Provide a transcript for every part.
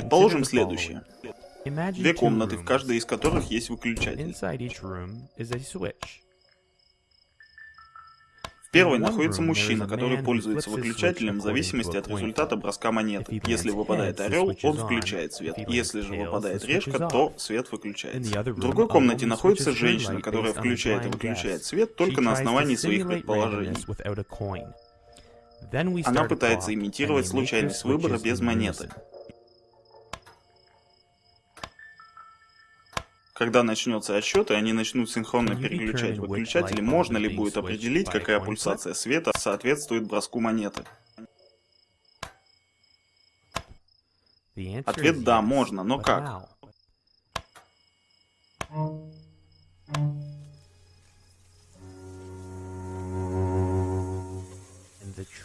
Предположим следующее. Две комнаты, в каждой из которых есть выключатель. В первой находится мужчина, который пользуется выключателем в зависимости от результата броска монеты. Если выпадает орел, он включает свет. Если же выпадает решка, то свет выключается. В другой комнате находится женщина, которая включает и выключает свет только на основании своих предположений. Она пытается имитировать случайность выбора без монеты. Когда начнется отсчет, и они начнут синхронно переключать выключатели, можно ли будет определить, какая пульсация света соответствует броску монеты? Ответ «да», можно, но как?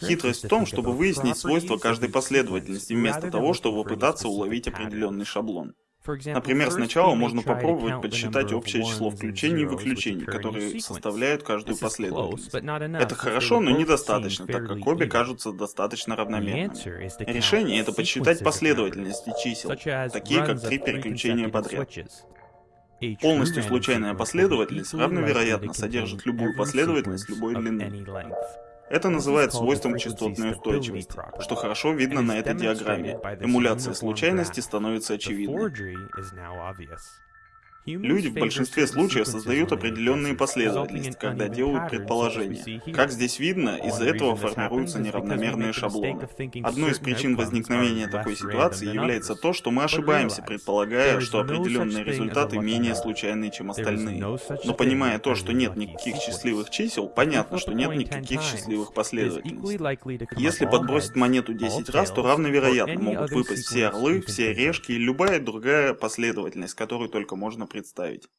Хитрость в том, чтобы выяснить свойства каждой последовательности, вместо того, чтобы пытаться уловить определенный шаблон. Например, сначала можно попробовать подсчитать общее число включений и выключений, которые составляют каждую последовательность. Это хорошо, но недостаточно, так как обе кажутся достаточно равномерными. Решение — это подсчитать последовательности чисел, такие как три переключения подряд. Полностью случайная последовательность равновероятно содержит любую последовательность любой длины. Это называют свойством частотной устойчивости, что хорошо видно на этой диаграмме. Эмуляция случайности становится очевидной. Люди в большинстве случаев создают определенные последовательности, когда делают предположения. Как здесь видно, из-за этого формируются неравномерные шаблоны. Одной из причин возникновения такой ситуации является то, что мы ошибаемся, предполагая, что определенные результаты менее случайные, чем остальные. Но понимая то, что нет никаких счастливых чисел, понятно, что нет никаких счастливых последовательностей. Если подбросить монету 10 раз, то равновероятно могут выпасть все орлы, все решки и любая другая последовательность, которую только можно представить